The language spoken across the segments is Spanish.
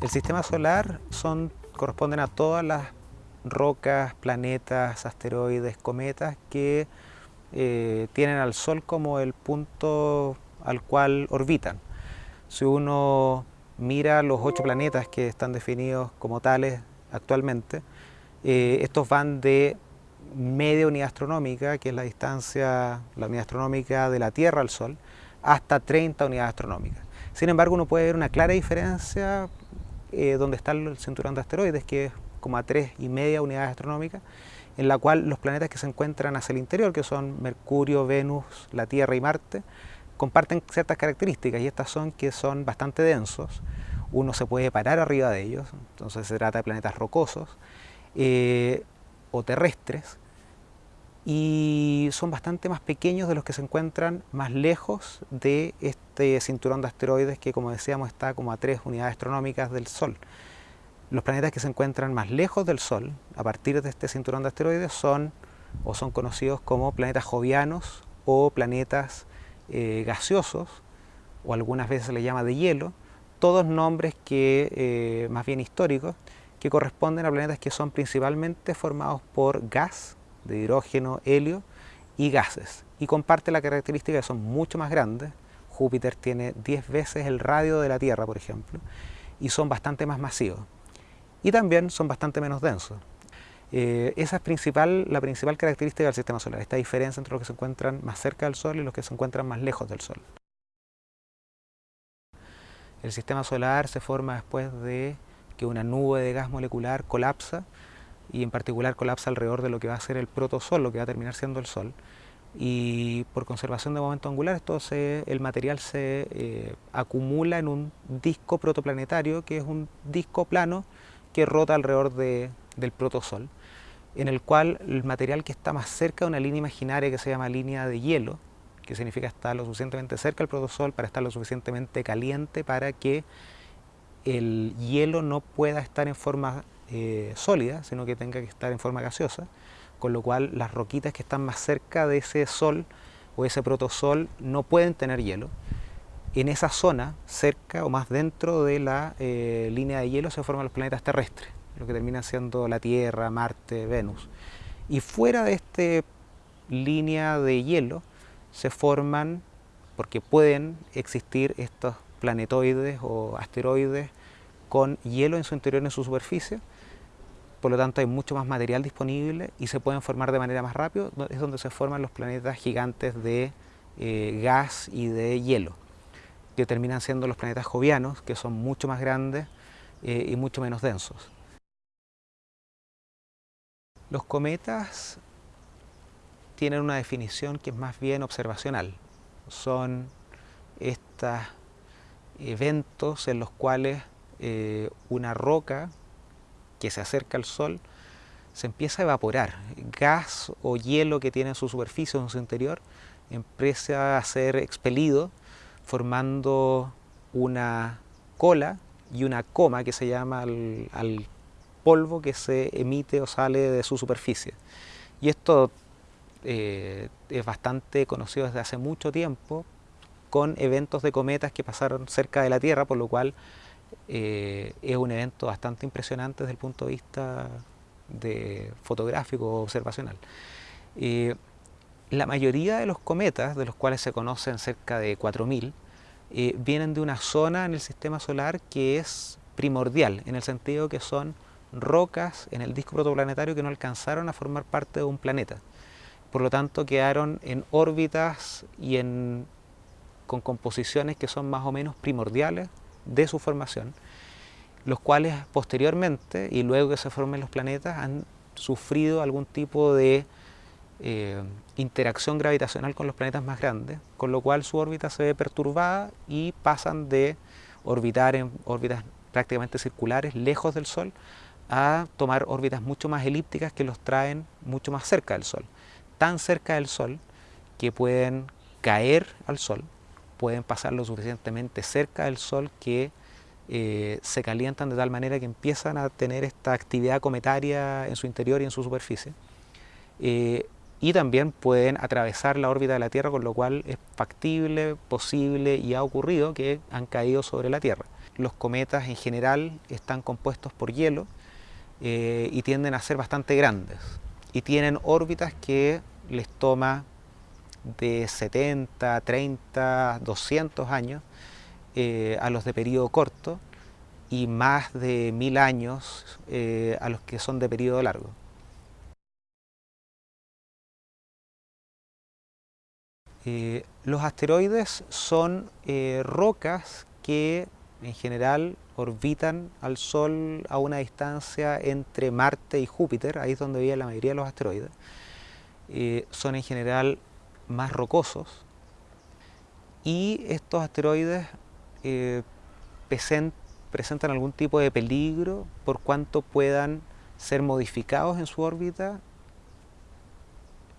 El sistema solar son, corresponden a todas las rocas, planetas, asteroides, cometas que eh, tienen al Sol como el punto al cual orbitan. Si uno mira los ocho planetas que están definidos como tales actualmente, eh, estos van de media unidad astronómica, que es la distancia, la unidad astronómica de la Tierra al Sol, hasta 30 unidades astronómicas. Sin embargo, uno puede ver una clara diferencia eh, donde está el cinturón de asteroides, que es como a tres y media unidades astronómicas, en la cual los planetas que se encuentran hacia el interior, que son Mercurio, Venus, la Tierra y Marte, comparten ciertas características y estas son que son bastante densos, uno se puede parar arriba de ellos, entonces se trata de planetas rocosos eh, o terrestres, y son bastante más pequeños de los que se encuentran más lejos de este cinturón de asteroides que como decíamos está como a tres unidades astronómicas del Sol. Los planetas que se encuentran más lejos del Sol, a partir de este cinturón de asteroides, son o son conocidos como planetas jovianos o planetas eh, gaseosos, o algunas veces se les llama de hielo, todos nombres que, eh, más bien históricos, que corresponden a planetas que son principalmente formados por gas de hidrógeno, helio y gases. Y comparte la característica de que son mucho más grandes. Júpiter tiene 10 veces el radio de la Tierra, por ejemplo, y son bastante más masivos. Y también son bastante menos densos. Eh, esa es principal, la principal característica del sistema solar, esta diferencia entre los que se encuentran más cerca del Sol y los que se encuentran más lejos del Sol. El sistema solar se forma después de que una nube de gas molecular colapsa y en particular colapsa alrededor de lo que va a ser el protosol, lo que va a terminar siendo el Sol. Y por conservación de momento angular, esto el material se eh, acumula en un disco protoplanetario, que es un disco plano que rota alrededor del protosol, en el cual el material que está más cerca de una línea imaginaria que se llama línea de hielo, que significa estar lo suficientemente cerca del protosol para estar lo suficientemente caliente para que el hielo no pueda estar en forma eh, sólida, sino que tenga que estar en forma gaseosa, con lo cual las roquitas que están más cerca de ese sol o ese protosol no pueden tener hielo. En esa zona, cerca o más dentro de la eh, línea de hielo, se forman los planetas terrestres, lo que termina siendo la Tierra, Marte, Venus. Y fuera de esta línea de hielo se forman, porque pueden existir estos planetoides o asteroides con hielo en su interior, en su superficie, por lo tanto hay mucho más material disponible y se pueden formar de manera más rápida, es donde se forman los planetas gigantes de eh, gas y de hielo, que terminan siendo los planetas jovianos, que son mucho más grandes eh, y mucho menos densos. Los cometas tienen una definición que es más bien observacional. Son estos eventos en los cuales eh, una roca que se acerca al Sol se empieza a evaporar. Gas o hielo que tiene en su superficie o en su interior empieza a ser expelido formando una cola y una coma que se llama al, polvo que se emite o sale de su superficie. Y esto eh, es bastante conocido desde hace mucho tiempo con eventos de cometas que pasaron cerca de la Tierra, por lo cual eh, es un evento bastante impresionante desde el punto de vista de fotográfico observacional. Eh, la mayoría de los cometas, de los cuales se conocen cerca de 4.000, eh, vienen de una zona en el sistema solar que es primordial, en el sentido que son rocas en el disco protoplanetario que no alcanzaron a formar parte de un planeta. Por lo tanto, quedaron en órbitas y en, con composiciones que son más o menos primordiales de su formación, los cuales posteriormente y luego que se formen los planetas han sufrido algún tipo de eh, interacción gravitacional con los planetas más grandes, con lo cual su órbita se ve perturbada y pasan de orbitar en órbitas prácticamente circulares, lejos del Sol, a tomar órbitas mucho más elípticas que los traen mucho más cerca del Sol. Tan cerca del Sol que pueden caer al Sol pueden pasar lo suficientemente cerca del Sol que eh, se calientan de tal manera que empiezan a tener esta actividad cometaria en su interior y en su superficie. Eh, y también pueden atravesar la órbita de la Tierra, con lo cual es factible, posible y ha ocurrido que han caído sobre la Tierra. Los cometas en general están compuestos por hielo eh, y tienden a ser bastante grandes y tienen órbitas que les toma de 70, 30, 200 años eh, a los de periodo corto y más de mil años eh, a los que son de periodo largo. Eh, los asteroides son rocas que en general orbitan al Sol a una distancia entre Marte y Júpiter, ahí es donde vive la mayoría de los asteroides. son en general más rocosos y estos asteroides eh, presentan algún tipo de peligro por cuanto puedan ser modificados en su órbita.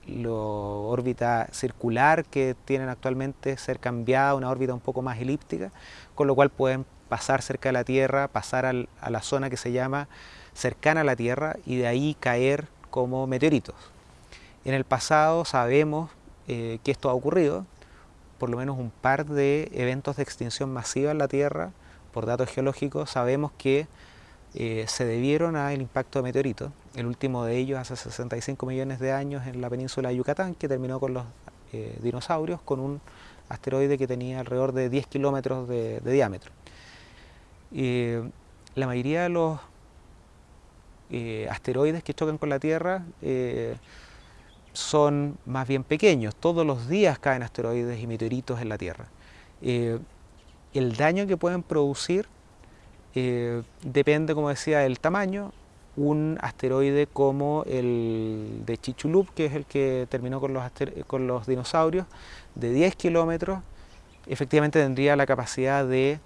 La órbita circular que tienen actualmente ser cambiada a una órbita un poco más elíptica, con lo cual pueden pasar cerca de la Tierra, pasar a la zona que se llama cercana a la Tierra y de ahí caer como meteoritos. En el pasado sabemos eh, que esto ha ocurrido, por lo menos un par de eventos de extinción masiva en la Tierra, por datos geológicos, sabemos que eh, se debieron al impacto de meteoritos. El último de ellos hace 65 millones de años en la península de Yucatán, que terminó con los eh, dinosaurios, con un asteroide que tenía alrededor de 10 kilómetros de, diámetro. La mayoría de los eh, asteroides que chocan con la Tierra son más bien pequeños. Todos los días caen asteroides y meteoritos en la Tierra. Eh, el daño que pueden producir eh, depende, como decía, del tamaño. Un asteroide como el de Chichulub, que es el que terminó con los, con los dinosaurios, de 10 kilómetros, efectivamente tendría la capacidad de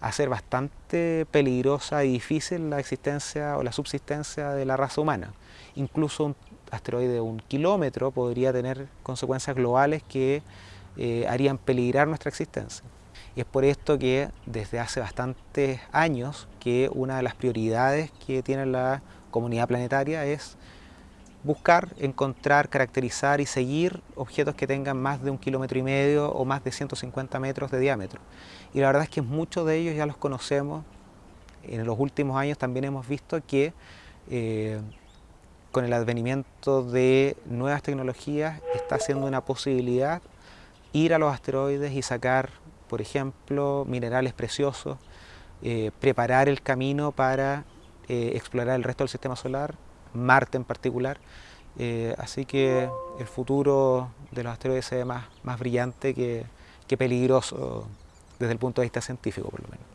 hacer bastante peligrosa y difícil la existencia o la subsistencia de la raza humana. Incluso un asteroide de un kilómetro podría tener consecuencias globales que eh, harían peligrar nuestra existencia. Y es por esto que desde hace bastantes años que una de las prioridades que tiene la comunidad planetaria es buscar, encontrar, caracterizar y seguir objetos que tengan más de un kilómetro y medio o más de 150 metros de diámetro. Y la verdad es que muchos de ellos ya los conocemos. En los últimos años también hemos visto que eh, con el advenimiento de nuevas tecnologías está siendo una posibilidad ir a los asteroides y sacar, por ejemplo, minerales preciosos, eh, preparar el camino para eh, explorar el resto del sistema solar, Marte en particular. Eh, así que el futuro de los asteroides se ve más, más brillante que, que peligroso desde el punto de vista científico, por lo menos.